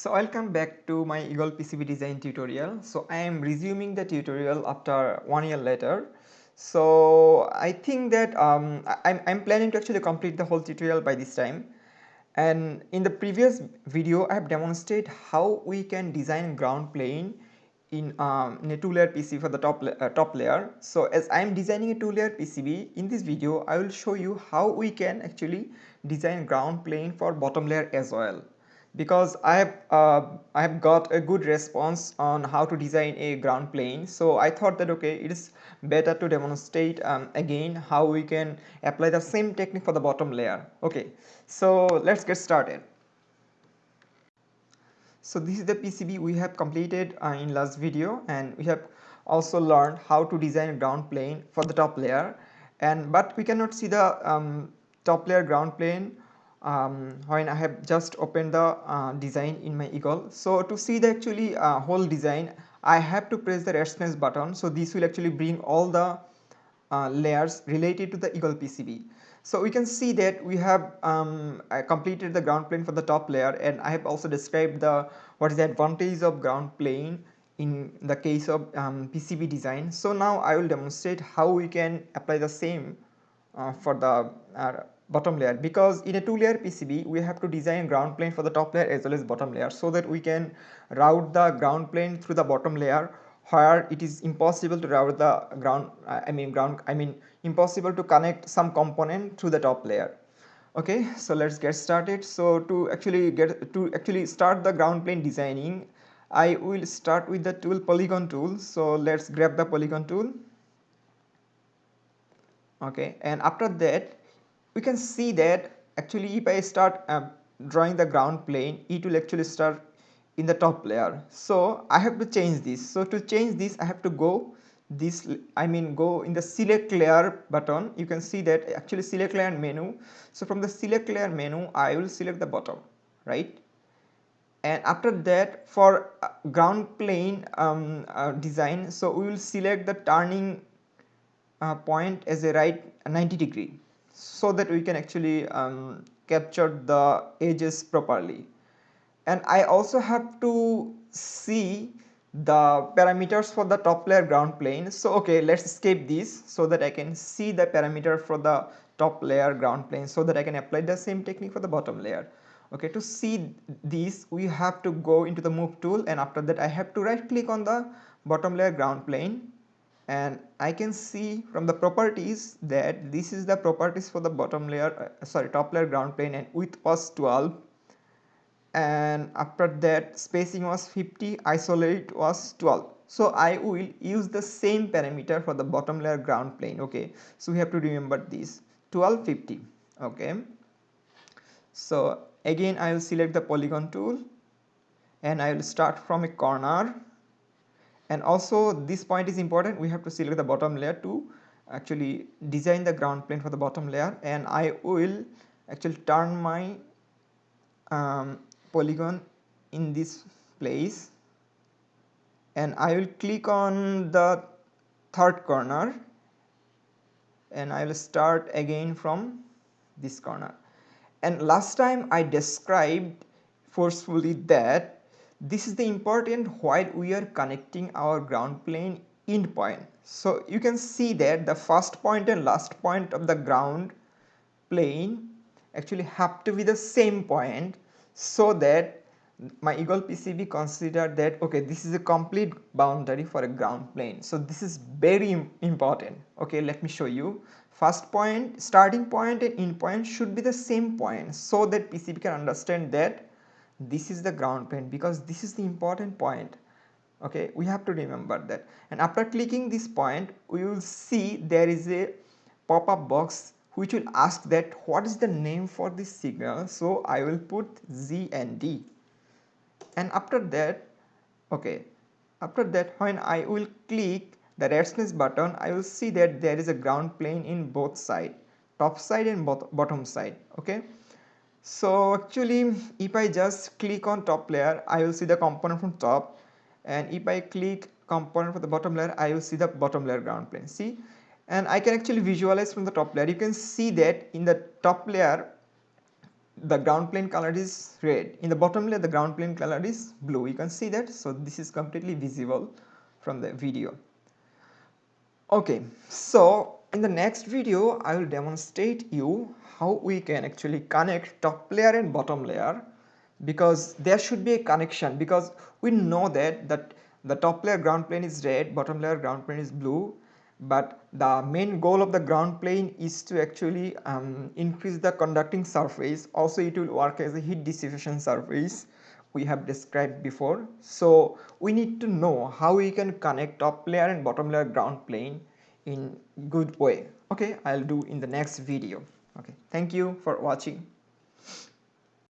So welcome back to my Eagle PCB design tutorial. So I am resuming the tutorial after one year later. So I think that um, I'm, I'm planning to actually complete the whole tutorial by this time. And in the previous video I have demonstrated how we can design ground plane in, um, in a two layer PCB for the top, uh, top layer. So as I am designing a two layer PCB in this video I will show you how we can actually design ground plane for bottom layer as well because I have uh, I have got a good response on how to design a ground plane. So I thought that okay it is better to demonstrate um, again how we can apply the same technique for the bottom layer. Okay, so let's get started. So this is the PCB we have completed uh, in last video and we have also learned how to design a ground plane for the top layer and but we cannot see the um, top layer ground plane um, when I have just opened the uh, design in my eagle. So to see the actually uh, whole design I have to press the ratsnest button so this will actually bring all the uh, layers related to the eagle PCB. So we can see that we have um, completed the ground plane for the top layer and I have also described the what is the advantage of ground plane in the case of um, PCB design. So now I will demonstrate how we can apply the same uh, for the uh, bottom layer. Because in a two layer PCB we have to design ground plane for the top layer as well as bottom layer so that we can route the ground plane through the bottom layer where it is impossible to route the ground uh, I mean ground I mean impossible to connect some component to the top layer. Okay so let's get started. So to actually get to actually start the ground plane designing I will start with the tool polygon tool. So let's grab the polygon tool. Okay and after that we can see that actually if I start uh, drawing the ground plane it will actually start in the top layer. So I have to change this. So to change this I have to go this I mean go in the select layer button. You can see that actually select layer menu. So from the select layer menu I will select the bottom right? And after that for uh, ground plane um, uh, design so we will select the turning uh, point as a right 90 degree so that we can actually um, capture the edges properly. And I also have to see the parameters for the top layer ground plane. So okay let's escape this so that I can see the parameter for the top layer ground plane so that I can apply the same technique for the bottom layer. Okay to see this we have to go into the move tool and after that I have to right click on the bottom layer ground plane and I can see from the properties that this is the properties for the bottom layer uh, sorry top layer ground plane and width was 12 and after that spacing was 50 isolate was 12 so I will use the same parameter for the bottom layer ground plane okay? So we have to remember this. 1250 okay? So again I will select the polygon tool. And I will start from a corner and also this point is important. We have to select the bottom layer to actually design the ground plane for the bottom layer. And I will actually turn my um, polygon in this place. And I will click on the third corner. And I will start again from this corner. And last time I described forcefully that this is the important while we are connecting our ground plane end point. So you can see that the first point and last point of the ground plane actually have to be the same point so that my Eagle PCB consider that okay this is a complete boundary for a ground plane. So this is very important okay let me show you first point starting point and end point should be the same point so that PCB can understand that this is the ground plane because this is the important point. Okay we have to remember that. And after clicking this point we will see there is a pop-up box which will ask that what is the name for this signal. So I will put GND. And after that okay after that when I will click the ratsnest button I will see that there is a ground plane in both side top side and bottom side okay so actually if I just click on top layer I will see the component from top. And if I click component for the bottom layer I will see the bottom layer ground plane see? And I can actually visualize from the top layer. You can see that in the top layer the ground plane color is red. In the bottom layer the ground plane color is blue. You can see that? So this is completely visible from the video. Okay so in the next video i will demonstrate you how we can actually connect top layer and bottom layer because there should be a connection because we know that that the top layer ground plane is red bottom layer ground plane is blue but the main goal of the ground plane is to actually um, increase the conducting surface. Also it will work as a heat dissipation surface we have described before. So we need to know how we can connect top layer and bottom layer ground plane in good way. Okay i'll do in the next video. Okay thank you for watching.